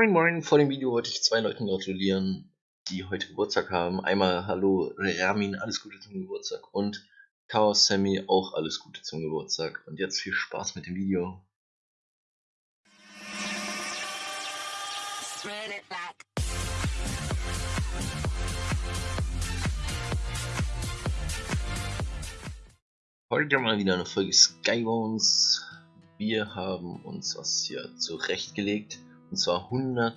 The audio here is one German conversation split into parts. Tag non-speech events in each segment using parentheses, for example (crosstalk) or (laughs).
Moin Moin, vor dem Video wollte ich zwei Leuten gratulieren, die heute Geburtstag haben. Einmal Hallo Ramin, alles Gute zum Geburtstag und Chaos Sammy, auch alles Gute zum Geburtstag. Und jetzt viel Spaß mit dem Video. Heute mal wieder eine Folge Skybones. Wir haben uns was hier zurechtgelegt. Und zwar 100,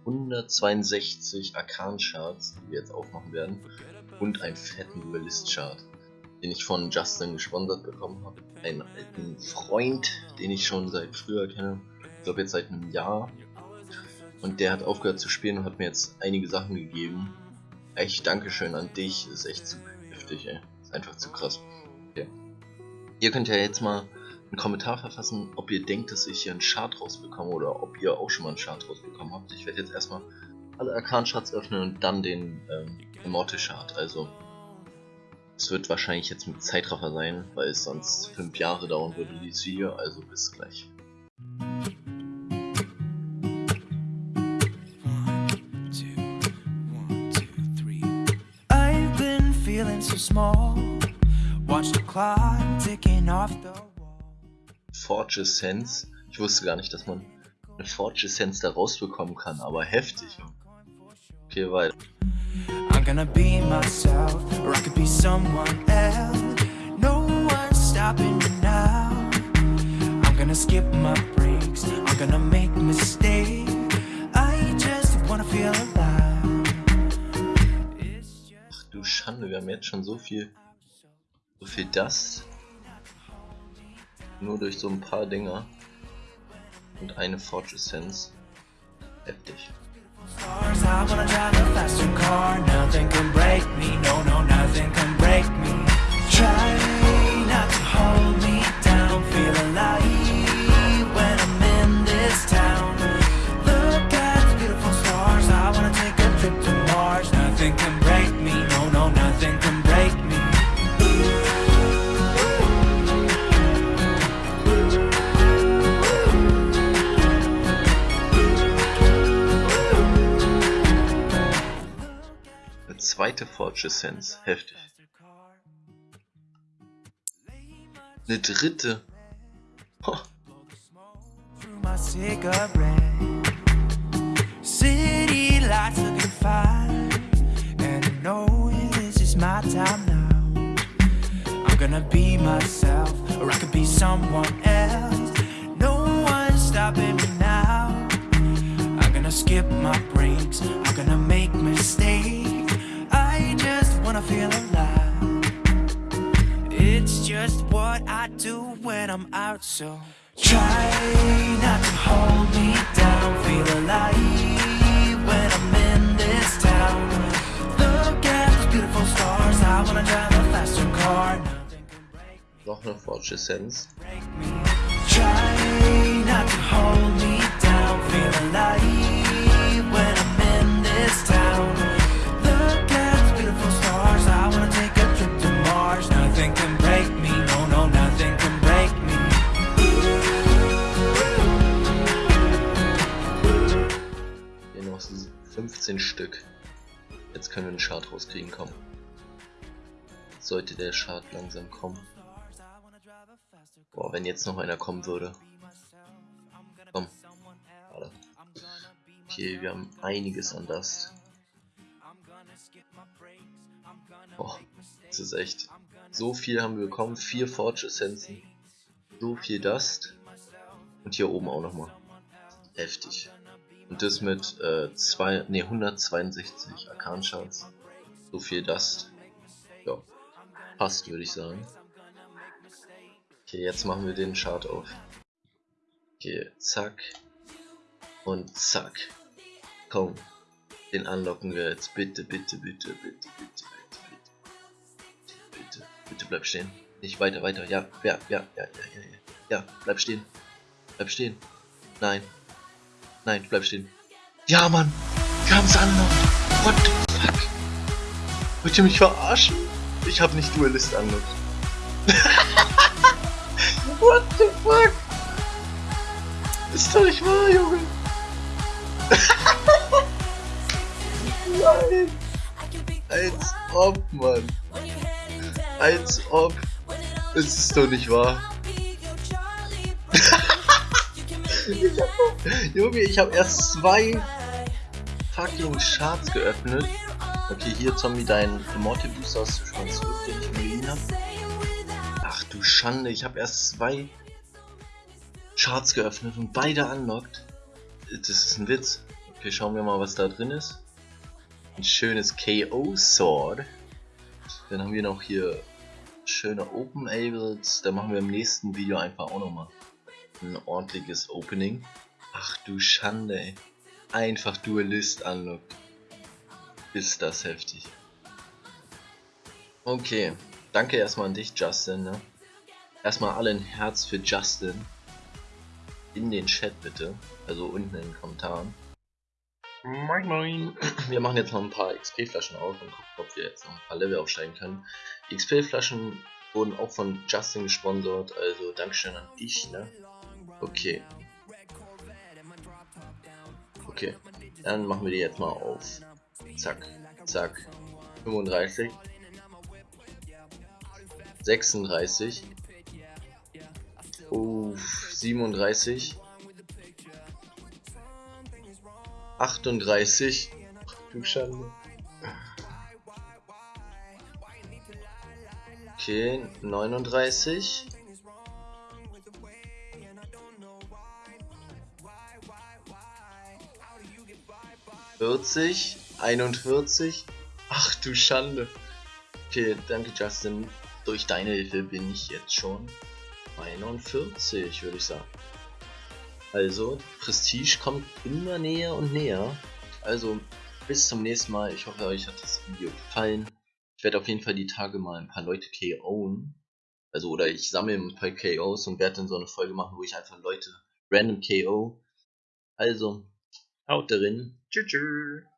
162 Arkan-Charts, die wir jetzt aufmachen werden. Und einen fetten Duelist-Chart, den ich von Justin gesponsert bekommen habe. Einen alten Freund, den ich schon seit früher kenne. Ich glaube jetzt seit einem Jahr. Und der hat aufgehört zu spielen und hat mir jetzt einige Sachen gegeben. Echt Dankeschön an dich, ist echt zu heftig, ey. Ist einfach zu krass. Okay. Ihr könnt ja jetzt mal einen Kommentar verfassen, ob ihr denkt, dass ich hier einen Chart rausbekomme oder ob ihr auch schon mal einen Chart rausbekommen habt. Ich werde jetzt erstmal alle Arkan-Charts öffnen und dann den ähm, Immortal-Chart. Also, es wird wahrscheinlich jetzt mit Zeitraffer sein, weil es sonst 5 Jahre dauern würde, dieses Video. Also, bis gleich. small. Watch the clock ticking off the Forge Sense. Ich wusste gar nicht, dass man eine Forge Sense da rausbekommen kann, aber heftig. Okay, weiter. I'm gonna be myself, or I could be someone else. No one's stopping me now. I'm gonna skip my breaks, I'm gonna make mistakes. I just wanna feel alive. Ach du Schande, wir haben jetzt schon so viel, so viel Dust. Nur durch so ein paar Dinger. Und eine Forge Essence. Heftig. Zweite Essence. Heftig. Eine dritte. Gonna be myself Or I could be someone else. No one's stopping me now. I'm gonna skip my breaks. I'm gonna wanna feel alive It's just what I do when I'm out so Try not to hold me down. Feel alive when I'm in this town. Look at those beautiful stars. I wanna drive a faster car. Noch eine Forge Essence Try not to hold me 15 Stück. Jetzt können wir einen Chart rauskriegen, komm. Jetzt sollte der Chart langsam kommen. Boah, wenn jetzt noch einer kommen würde. Komm. Warte. Okay, wir haben einiges an Dust. Boah, das ist echt so viel haben wir bekommen. Vier Forge Essenzen. So viel Dust. Und hier oben auch nochmal. Heftig. Und das mit äh, zwei, nee, 162 Arkan Shards. So viel Dust. Ja. Passt, würde ich sagen. Okay, jetzt machen wir den Chart auf. Okay, zack. Und zack. Komm. Den unlocken wir jetzt. Bitte, bitte, bitte, bitte, bitte, bitte. Bitte bleib stehen. Nicht weiter, weiter. Ja, ja, ja, ja, ja, ja, ja. Ja, bleib stehen. Bleib stehen. Nein. Nein, bleib stehen. Ja, Mann. Wir haben's angenommen. What the fuck? Wollt ihr mich verarschen? Ich habe nicht Duelist angenommen. (laughs) What the fuck? Ist doch nicht wahr, Junge. Nein! (laughs) Als ob, Mann! Als ob! Das ist doch nicht wahr! (laughs) ich hab, Junge, ich habe erst zwei fucking Charts geöffnet. Okay, hier Zombie, dein Immortal Booster hast du schon zurück, den ich mir habe. Ach du Schande, ich habe erst zwei Charts geöffnet und beide unlocked. Das ist ein Witz. Okay, schauen wir mal, was da drin ist. Ein schönes KO Sword. Dann haben wir noch hier schöne Open Ables. Da machen wir im nächsten Video einfach auch nochmal ein ordentliches Opening. Ach du Schande, ey. Einfach Duelist unlocked. Ist das heftig. Okay, danke erstmal an dich, Justin. Ne? Erstmal alle ein Herz für Justin. In den Chat bitte. Also unten in den Kommentaren. Moin moin. Wir machen jetzt noch ein paar XP-Flaschen auf und gucken, ob wir jetzt noch ein paar Level aufsteigen können. Die XP-Flaschen wurden auch von Justin gesponsert, also Dankeschön an dich, ne? Okay. Okay, dann machen wir die jetzt mal auf. Zack, zack. 35. 36. Uff, 37. 38. Du Schande. Okay, 39. 40, 41. Ach du Schande. Okay, danke Justin. Durch deine Hilfe bin ich jetzt schon 41, würde ich sagen. Also, Prestige kommt immer näher und näher. Also, bis zum nächsten Mal. Ich hoffe, euch hat das Video gefallen. Ich werde auf jeden Fall die Tage mal ein paar Leute KO'en. Also, oder ich sammle ein paar KOs und werde dann so eine Folge machen, wo ich einfach Leute random KO. Also, Haut drin. Tschüss.